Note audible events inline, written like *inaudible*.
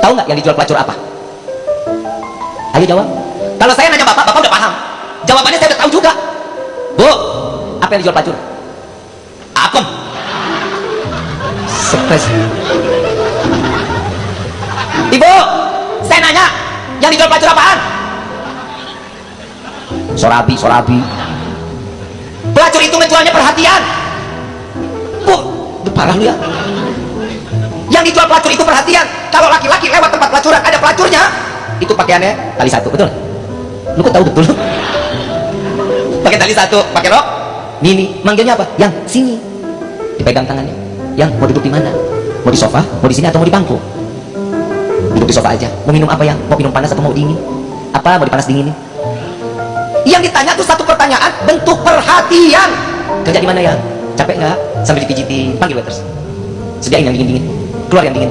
tahu nggak yang dijual pelacur apa? Ayo jawab. Kalau saya nanya bapak bapak udah paham. Jawabannya saya udah tahu juga. Bu apa yang dijual pelacur? Apem. Stres. Ibu saya nanya yang dijual pelacur apaan? Sorabi sorabi. Pelacur itu ngejualnya perhatian. Bu parah lu ya yang dijual pelacur itu perhatian. Kalau laki-laki lewat tempat pelacuran ada pelacurnya. Itu pakaiannya tali satu betul? Lu kok tahu betul? *laughs* Pakai tali satu pakai rok. Mini manggilnya apa? Yang sini. Dipegang tangannya. Yang mau duduk di mana? Mau di sofa mau di sini atau mau di bangku? Duduk di sofa aja. Mau minum apa yang? Mau minum panas atau mau dingin? Apa mau dipanas dinginin? Yang ditanya tuh satu pertanyaan bentuk perhatian. Kerja di mana ya? Capek nggak? Sambil dipijitin panggil waiters. Sediain yang dingin dingin keluar yang dingin